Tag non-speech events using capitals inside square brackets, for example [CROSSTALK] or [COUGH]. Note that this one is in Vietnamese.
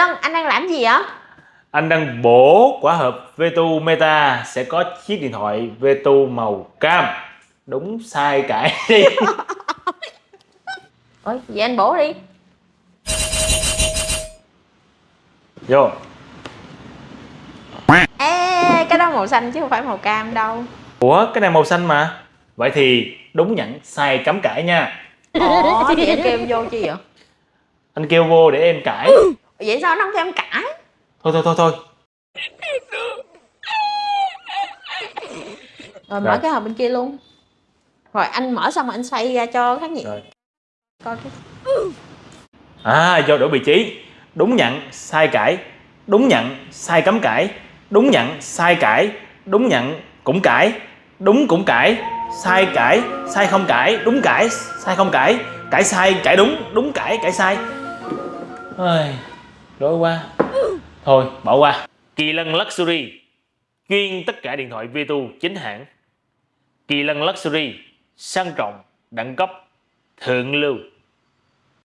Lân anh đang làm gì vậy? Anh đang bổ quả hộp Vetu Meta sẽ có chiếc điện thoại Vetu màu cam. Đúng sai cãi đi [LAUGHS] Ôi vậy anh bổ đi. Vô. Ê cái đó màu xanh chứ không phải màu cam đâu. Ủa cái này màu xanh mà. Vậy thì đúng nhận sai cấm cãi nha. Ủa thì anh kêu em vô chi vậy? Anh kêu vô để em cãi [LAUGHS] Vậy sao nó không em cãi? Thôi thôi thôi thôi. Rồi mở Rồi. cái hộp bên kia luôn. Rồi anh mở xong rồi anh xoay ra cho khán giả. Coi cái À do đổi vị trí. Đúng nhận sai cãi. Đúng nhận sai cấm cãi. Đúng nhận sai cãi. Đúng nhận cũng cãi. Đúng cũng cãi. Sai cãi Sai không cãi. Đúng cãi Sai không cãi. Cãi sai Cãi đúng. Đúng cãi Cãi sai. Ôi, Rối quá. Thôi, bỏ qua. Kỳ lân Luxury. Chuyên tất cả điện thoại Vitu chính hãng. Kỳ lân Luxury, Sang trọng, Đẳng cấp, Thượng lưu.